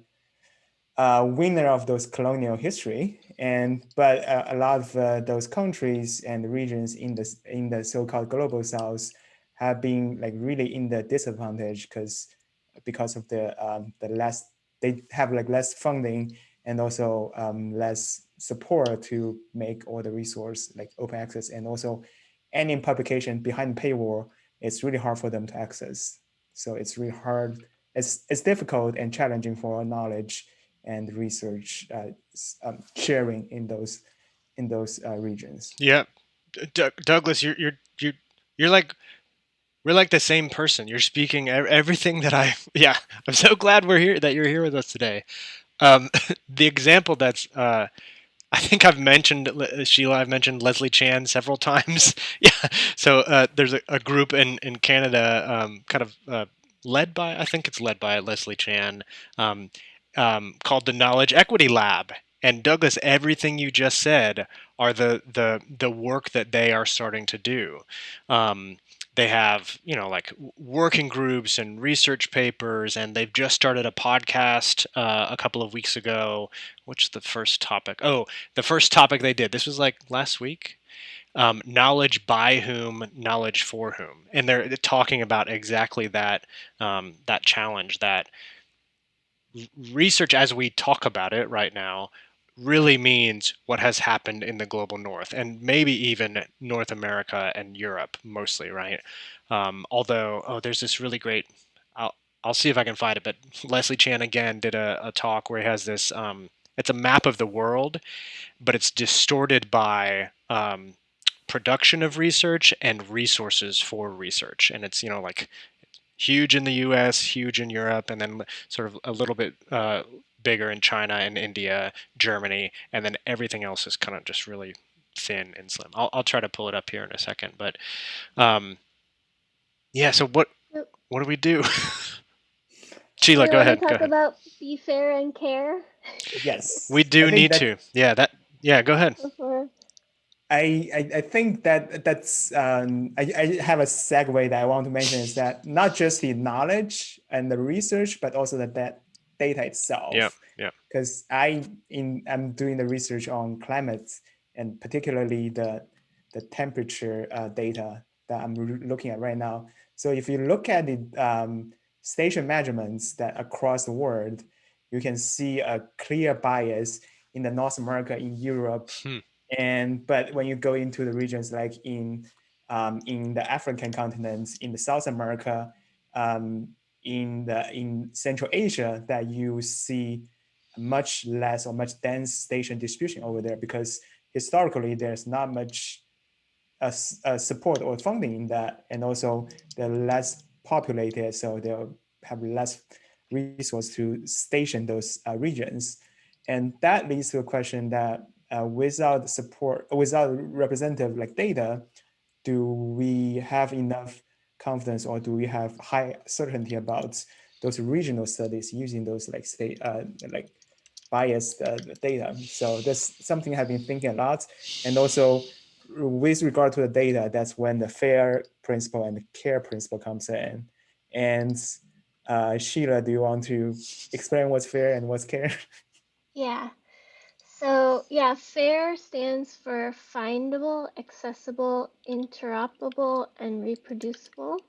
uh, winner of those colonial history. And but uh, a lot of uh, those countries and regions in the in the so-called global south have been like really in the disadvantage because because of the um, the less they have like less funding and also um, less support to make all the resource like open access and also any publication behind paywall it's really hard for them to access so it's really hard it's it's difficult and challenging for knowledge and research uh, um, sharing in those in those uh, regions. Yeah, D Douglas, you're you're you're you're like we're like the same person. You're speaking everything that I. Yeah, I'm so glad we're here that you're here with us today. Um, the example that's uh, I think I've mentioned Sheila. I've mentioned Leslie Chan several times. yeah. So uh, there's a, a, group in in Canada, um, kind of uh, led by I think it's led by Leslie Chan, um, um, called the Knowledge Equity Lab. And Douglas, everything you just said are the the the work that they are starting to do. Um, they have you know like working groups and research papers, and they've just started a podcast uh, a couple of weeks ago. Which the first topic? Oh, the first topic they did. This was like last week. Um, knowledge by whom, knowledge for whom, and they're talking about exactly that um, that challenge that research as we talk about it right now really means what has happened in the global north and maybe even North America and Europe mostly, right? Um, although, oh, there's this really great, I'll, I'll see if I can find it, but Leslie Chan again did a, a talk where he has this, um, it's a map of the world, but it's distorted by um, production of research and resources for research. And it's, you know, like huge in the US, huge in Europe, and then sort of a little bit uh, bigger in China and India, Germany, and then everything else is kind of just really thin and slim. I'll, I'll try to pull it up here in a second, but um, yeah. So what what do we do? Sheila, go ahead. Talk go ahead. about be fair and care. Yes, we do need to. Yeah, that. Yeah, go ahead. Before I, I, I think that that's um, I, I have a segue that I want to mention is that not just the knowledge and the research, but also the that data itself. Yeah, yeah. Because I in I'm doing the research on climate and particularly the the temperature uh, data that I'm looking at right now. So if you look at the um, station measurements that across the world, you can see a clear bias in the North America, in Europe, hmm. And but when you go into the regions like in um, in the African continent, in the South America, um, in the in Central Asia, that you see much less or much dense station distribution over there because historically there's not much uh, uh, support or funding in that, and also they're less populated, so they'll have less resource to station those uh, regions, and that leads to a question that uh, without support, without representative like data, do we have enough confidence or do we have high certainty about those regional studies using those like state uh, like biased uh, data? So that's something I've been thinking a lot. And also with regard to the data, that's when the fair principle and the care principle comes in. And uh, Sheila, do you want to explain what's fair and what's care? Yeah. So yeah, FAIR stands for findable, accessible, interoperable, and reproducible.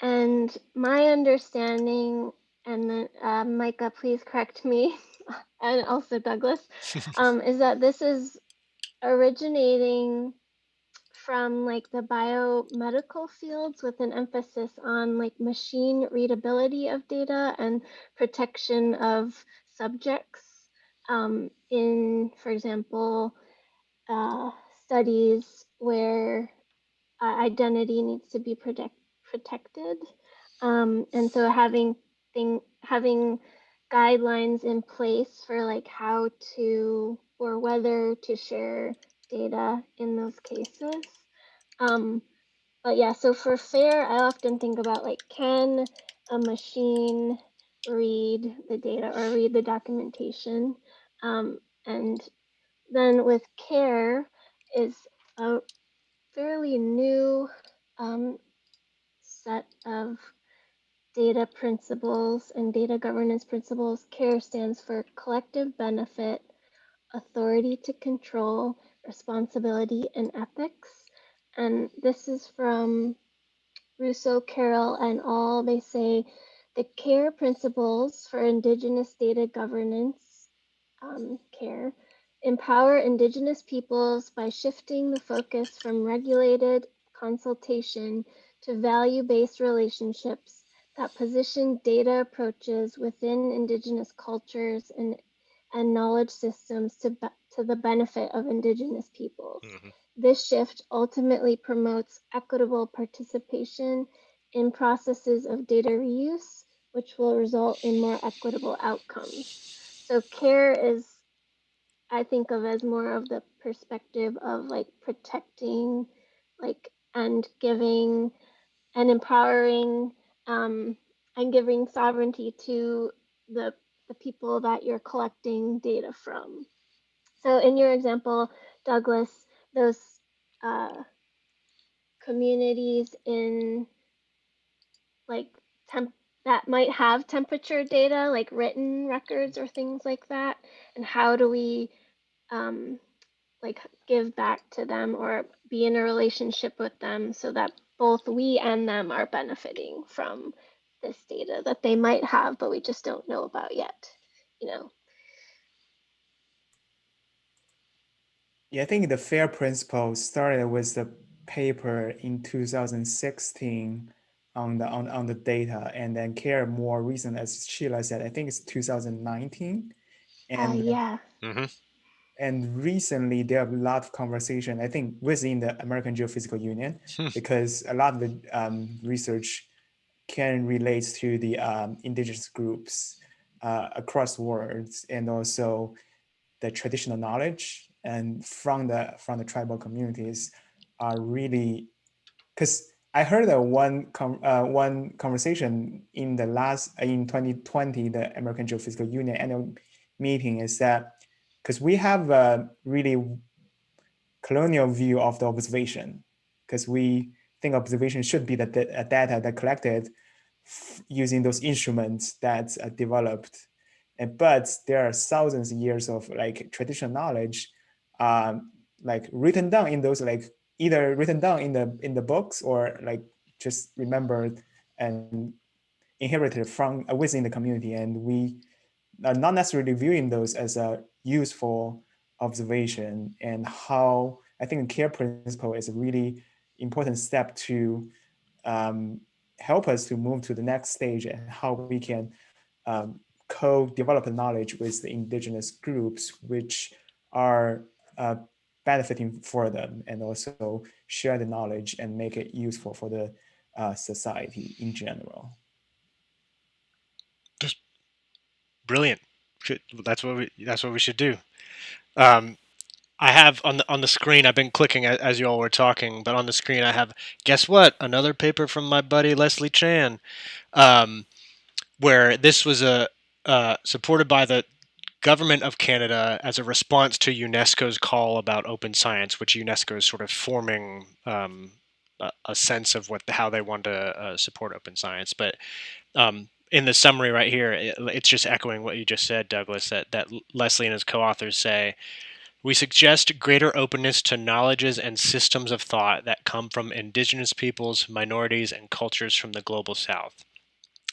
And my understanding, and then uh, Micah, please correct me, and also Douglas, um, is that this is originating from like the biomedical fields with an emphasis on like machine readability of data and protection of subjects um, in, for example, uh, studies where uh, identity needs to be protect, protected. Um, and so having thing, having guidelines in place for like how to or whether to share data in those cases. Um, but yeah, so for FAIR, I often think about like, can a machine read the data or read the documentation? Um, and then with CARE is a fairly new um, set of data principles and data governance principles. CARE stands for collective benefit, authority to control, responsibility, and ethics. And this is from Russo, Carroll, and all. They say the CARE principles for Indigenous data governance, um, CARE, empower Indigenous peoples by shifting the focus from regulated consultation to value-based relationships that position data approaches within Indigenous cultures and, and knowledge systems to, to the benefit of Indigenous peoples. Mm -hmm. This shift ultimately promotes equitable participation in processes of data reuse, which will result in more equitable outcomes. So care is, I think of as more of the perspective of like protecting, like, and giving and empowering um, and giving sovereignty to the, the people that you're collecting data from. So in your example, Douglas, those uh, communities in like temp that might have temperature data, like written records or things like that, and how do we um, like give back to them or be in a relationship with them so that both we and them are benefiting from this data that they might have, but we just don't know about yet, you know. Yeah, I think the FAIR principle started with the paper in 2016 on the on, on the data and then care more recent as Sheila said, I think it's 2019. And uh, yeah. Mm -hmm. And recently there are a lot of conversation, I think within the American Geophysical Union, hmm. because a lot of the um, research can relate to the um, indigenous groups uh, across worlds and also the traditional knowledge and from the from the tribal communities are really because I heard that one uh, one conversation in the last in 2020 the American Geophysical Union annual meeting is that because we have a really colonial view of the observation because we think observation should be the data that collected using those instruments that are developed. And but there are thousands of years of like traditional knowledge um, like written down in those like either written down in the in the books or like just remembered and inherited from uh, within the community. And we are not necessarily viewing those as a useful observation. And how I think the care principle is a really important step to um, help us to move to the next stage and how we can um, co-develop knowledge with the indigenous groups, which are uh, benefiting for them and also share the knowledge and make it useful for the uh, society in general. Just brilliant. That's what we that's what we should do. Um, I have on the on the screen. I've been clicking as you all were talking, but on the screen I have. Guess what? Another paper from my buddy Leslie Chan, um, where this was a uh, supported by the government of Canada as a response to UNESCO's call about open science, which UNESCO is sort of forming um, a, a, sense of what how they want to uh, support open science. But um, in the summary right here, it, it's just echoing what you just said, Douglas. That that Leslie and his co-authors say. We suggest greater openness to knowledges and systems of thought that come from indigenous peoples, minorities, and cultures from the global south.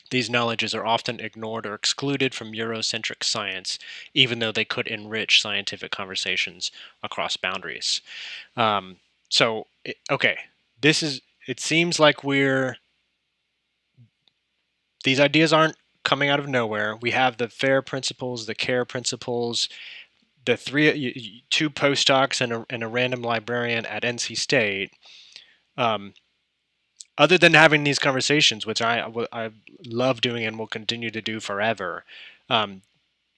These knowledges are often ignored or excluded from Eurocentric science, even though they could enrich scientific conversations across boundaries. Um, so, okay, this is, it seems like we're, these ideas aren't coming out of nowhere. We have the FAIR principles, the CARE principles, the three, two postdocs and a, and a random librarian at NC State. Um, other than having these conversations, which I I love doing and will continue to do forever, um,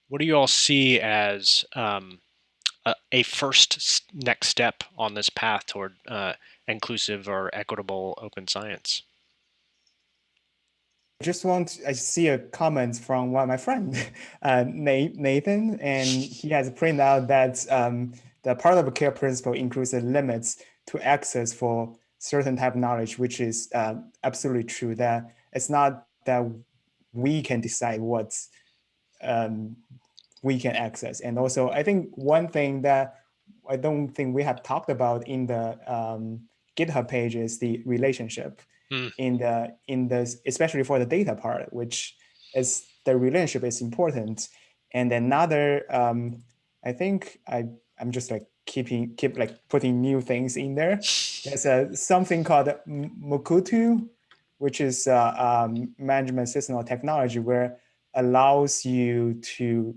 what do you all see as um, a, a, first next step on this path toward uh, inclusive or equitable open science? I just want I see a comment from one of my friend, uh, Nathan, and he has printed out that um, the part of care principle includes the limits to access for certain type of knowledge, which is uh, absolutely true. That it's not that we can decide what um, we can access. And also, I think one thing that I don't think we have talked about in the um, GitHub page is the relationship mm. in the in the especially for the data part, which is the relationship is important. And another, um, I think I I'm just like keeping keep like putting new things in there. There's a something called Mukurtu, which is a um, management system or technology where allows you to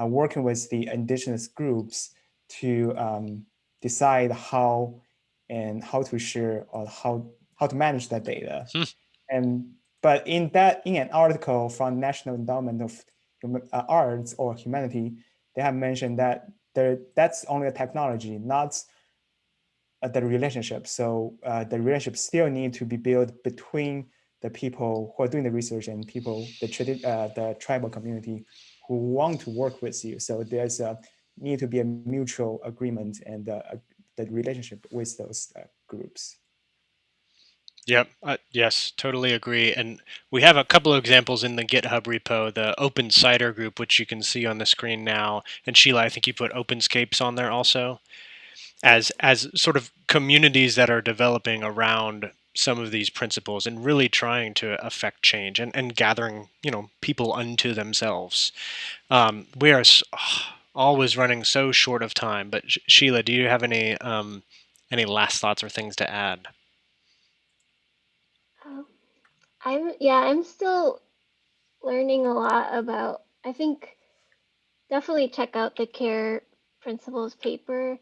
uh, working with the indigenous groups to um, decide how and how to share or how how to manage that data. Hmm. And but in that in an article from National Endowment of uh, Arts or Humanity, they have mentioned that there that's only a technology, not the relationship. So uh, the relationship still need to be built between the people who are doing the research and people, the, uh, the tribal community who want to work with you. So there's a need to be a mutual agreement and uh, the relationship with those uh, groups. Yep. Uh, yes, totally agree. And we have a couple of examples in the GitHub repo, the Open CIDR group, which you can see on the screen now. And Sheila, I think you put OpenScapes on there also as as sort of communities that are developing around some of these principles and really trying to affect change and, and gathering, you know, people unto themselves. Um, we are always running so short of time, but Sheila, do you have any um, any last thoughts or things to add? Um, I'm yeah, I'm still learning a lot about. I think definitely check out the care principles paper,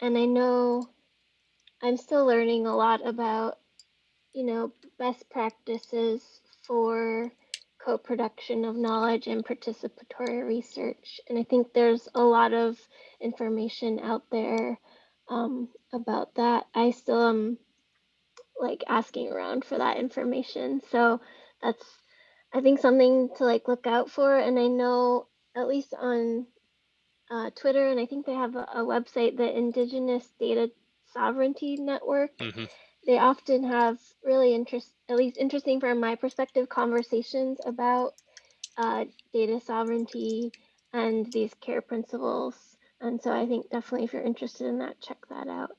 and I know I'm still learning a lot about you know, best practices for co-production of knowledge and participatory research. And I think there's a lot of information out there um, about that. I still am like asking around for that information. So that's, I think, something to like look out for. And I know at least on uh, Twitter, and I think they have a, a website, the Indigenous Data Sovereignty Network. Mm-hmm they often have really interest, at least interesting from my perspective, conversations about uh, data sovereignty and these care principles. And so I think definitely if you're interested in that, check that out.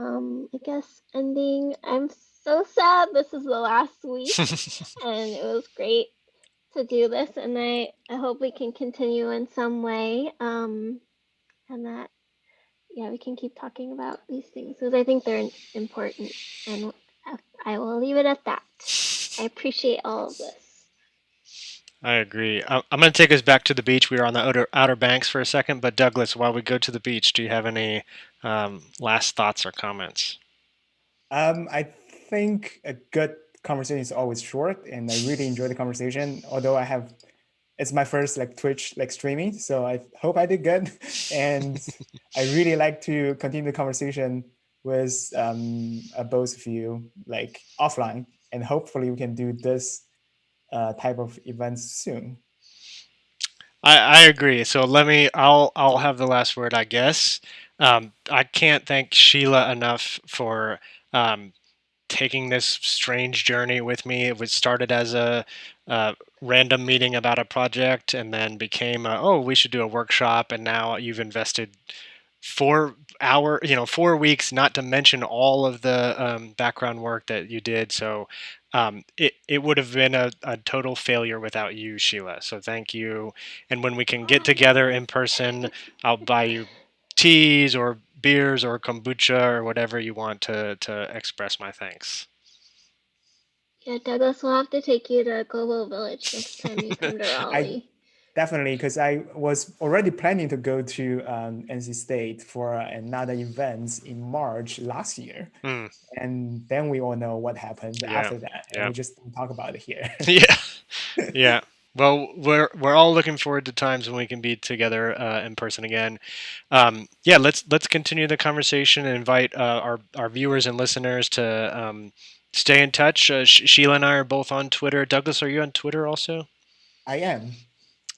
Um, I guess ending, I'm so sad this is the last week and it was great to do this and I, I hope we can continue in some way um, and that yeah, we can keep talking about these things because I think they're important. And I will leave it at that. I appreciate all of this. I agree. I'm going to take us back to the beach. We were on the outer, outer banks for a second, but Douglas, while we go to the beach, do you have any um, last thoughts or comments? Um, I think a good conversation is always short, and I really enjoy the conversation. Although I have it's my first like Twitch like streaming, so I hope I did good. and I really like to continue the conversation with um, uh, both of you like offline, and hopefully we can do this uh, type of events soon. I, I agree. So let me. I'll I'll have the last word, I guess. Um, I can't thank Sheila enough for um, taking this strange journey with me. It was started as a, a random meeting about a project and then became a, oh we should do a workshop and now you've invested four hour you know four weeks not to mention all of the um, background work that you did so um, it, it would have been a, a total failure without you sheila. So thank you. And when we can get together in person i'll buy you teas or beers or kombucha or whatever you want to to express my thanks. Yeah, Douglas, we'll have to take you to Global Village next time you come to Raleigh. I, definitely, because I was already planning to go to um, NC State for another event in March last year, mm. and then we all know what happened yeah. after that, and yeah. we just don't talk about it here. yeah, yeah. Well, we're we're all looking forward to times when we can be together uh, in person again. Um, yeah, let's let's continue the conversation and invite uh, our our viewers and listeners to. Um, stay in touch. Uh, Sheila and I are both on Twitter. Douglas, are you on Twitter also? I am.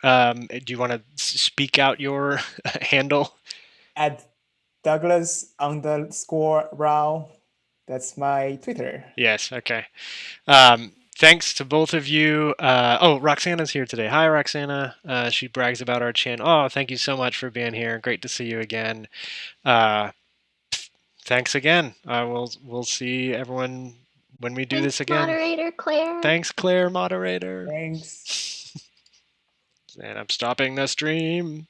Um, do you want to speak out your handle? At Douglas underscore Rao. That's my Twitter. Yes. Okay. Um, thanks to both of you. Uh, oh, Roxana's here today. Hi, Roxana. Uh, she brags about our channel. Oh, thank you so much for being here. Great to see you again. Uh, thanks again. I will. We'll see everyone when we do Thanks, this again. Moderator Claire. Thanks, Claire, moderator. Thanks. And I'm stopping the stream.